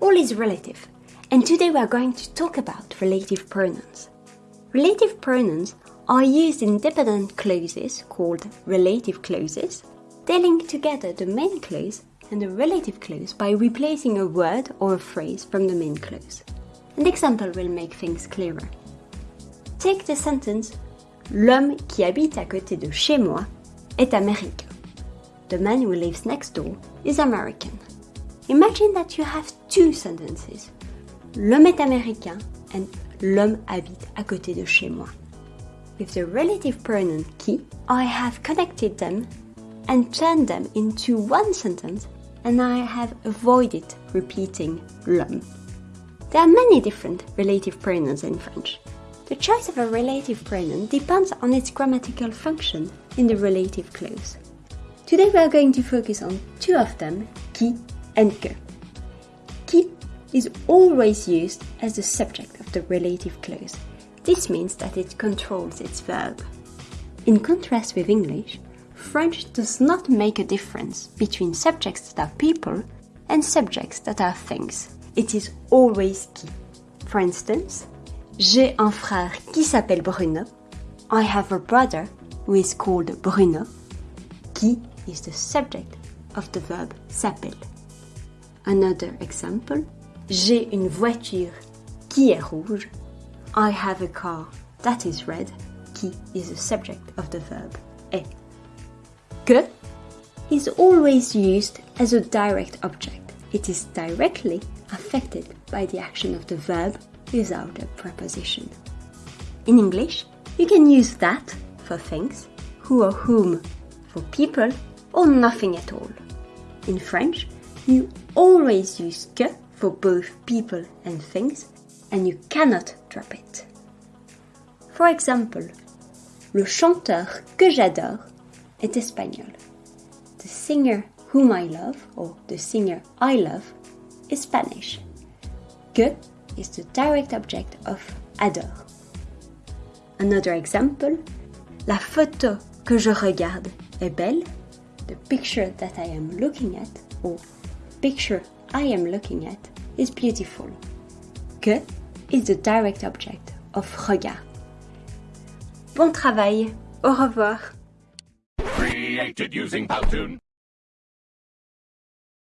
all is relative, and today we are going to talk about relative pronouns. Relative pronouns are used in dependent clauses called relative clauses. They link together the main clause and the relative clause by replacing a word or a phrase from the main clause. An example will make things clearer. Take the sentence L'homme qui habite à côté de chez moi est américain. The man who lives next door is American. Imagine that you have two sentences. L'homme est américain and l'homme habite à côté de chez moi. With the relative pronoun qui, I have connected them and turned them into one sentence and I have avoided repeating l'homme. There are many different relative pronouns in French. The choice of a relative pronoun depends on its grammatical function in the relative clause. Today we are going to focus on two of them, qui que. Qui is always used as the subject of the relative clause. This means that it controls its verb. In contrast with English, French does not make a difference between subjects that are people and subjects that are things. It is always qui. For instance, J'ai un frère qui s'appelle Bruno. I have a brother who is called Bruno. Qui is the subject of the verb s'appelle. Another example. J'ai une voiture qui est rouge. I have a car that is red. Qui is the subject of the verb est. Que is always used as a direct object. It is directly affected by the action of the verb without a preposition. In English, you can use that for things, who or whom for people, or nothing at all. In French, you always use que for both people and things, and you cannot drop it. For example, le chanteur que j'adore est espagnol. The singer whom I love, or the singer I love, is Spanish. Que is the direct object of adore. Another example, la photo que je regarde est belle. The picture that I am looking at, or picture I am looking at, is beautiful. Que? Is the direct object of regard. Bon travail, au revoir. Created using Powtoon.